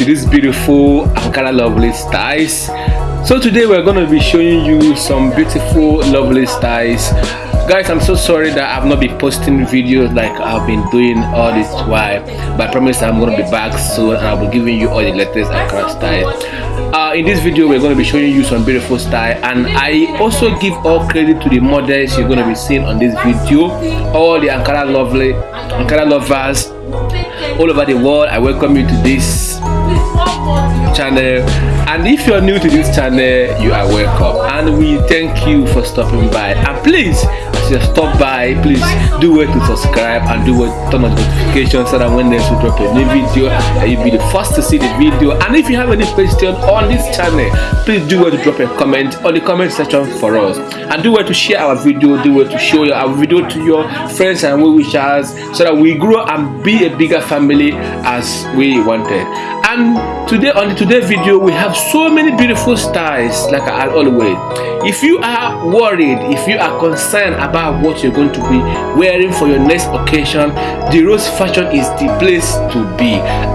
to this beautiful Ankara lovely styles. So today we're going to be showing you some beautiful lovely styles. Guys i'm so sorry that i've not been posting videos like i've been doing all this while but i promise i'm going to be back soon and i'll be giving you all the latest Ankara style. Uh, in this video we're going to be showing you some beautiful style and i also give all credit to the models you're going to be seeing on this video. All the ankara lovely ankara lovers all over the world i welcome you to this channel. And if you're new to this channel you are welcome. And we thank you for stopping by. And please as you stop by please do well to subscribe and do well turn on notifications so that when there's we drop a new video you'll be the first to see the video. And if you have any question on this channel please do well to drop a comment on the comment section for us. And do well to share our video. Do well to show your, our video to your friends and well wishers so that we grow and be a bigger family as we wanted and today on the today video we have so many beautiful styles like i always. If you are worried if you are concerned about what you're going to be wearing for your next occasion the rose fashion is the place to be.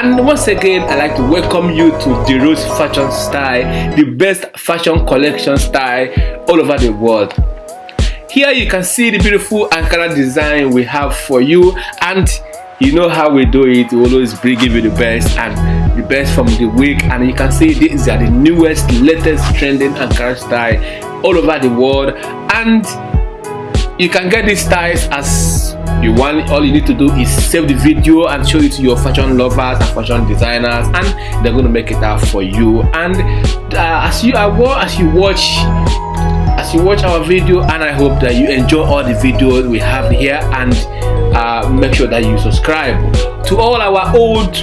And once again i like to welcome you to the rose fashion style the best fashion collection style all over the world. Here you can see the beautiful ankara design we have for you and you know how we do it we always bring you the best and the best from the week. And you can see these are the newest latest trending Ankara style all over the world. And you can get these styles as you want. All you need to do is save the video and show it to your fashion lovers and fashion designers and they're going to make it out for you. And uh, as you are as you watch as you watch our video and i hope that you enjoy all the videos we have here and uh, make sure that you subscribe to all our old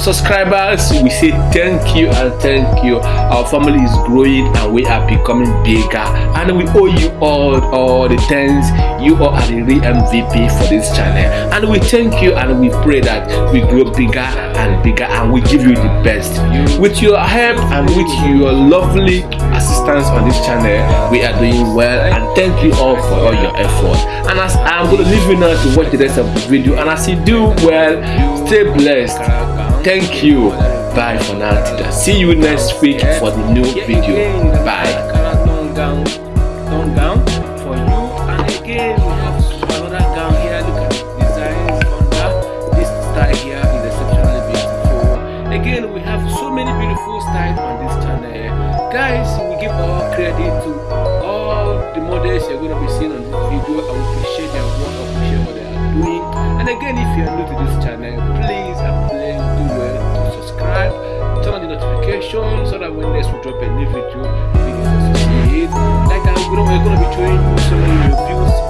subscribers we say thank you and thank you. Our family is growing and we are becoming bigger. And we owe you all all the thanks. You all are the real mvp for this channel. And we thank you and we pray that we grow bigger and bigger and we give you the best. With your help and with your lovely assistance on this channel we are doing well. And thank you all for all your effort. And as i'm going to leave you now to watch the rest of the video. And as you do well stay blessed thank you. Bye for now see you next week for the new video. Bye. Again we have so many beautiful styles on this channel. Guys we give all credit to all the models you're going to be seeing on this video. I appreciate their work appreciate what they are doing. And again if you are new to this channel please and please notification so that when next we drop a new video you can see it. Like i'm going to be showing you so many reviews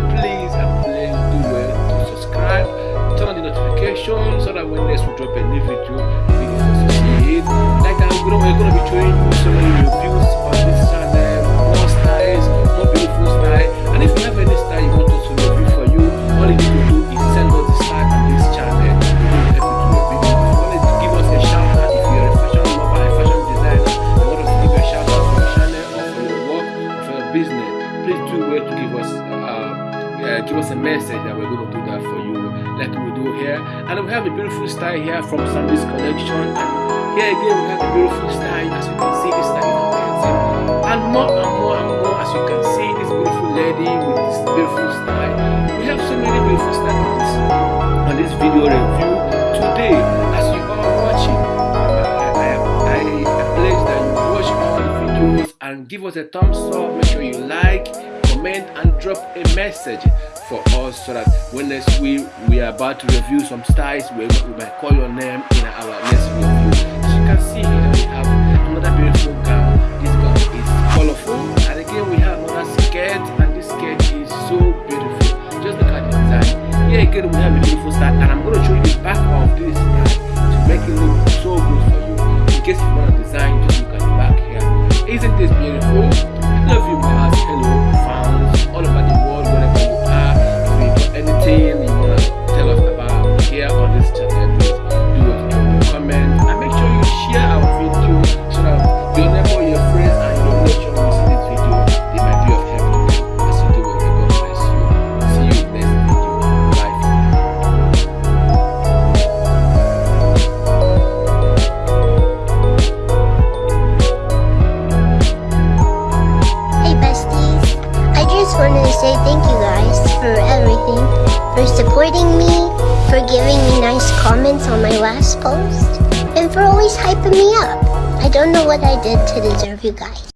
so that when next we drop a new video, style here from Sambis collection. And here again we have a beautiful style as you can see this style and more and more and more as you can see this beautiful lady with this beautiful style. We have so many beautiful styles on this on this video review. Today as you are watching I, I, I, I pledge that you watch all the videos and give us a thumbs up. Make sure you like comment and drop a message for us so that when next week we are about to review some styles we, we might call your name in our next review. As you can see here we have another beautiful just wanted to say thank you guys for everything, for supporting me, for giving me nice comments on my last post, and for always hyping me up. I don't know what I did to deserve you guys.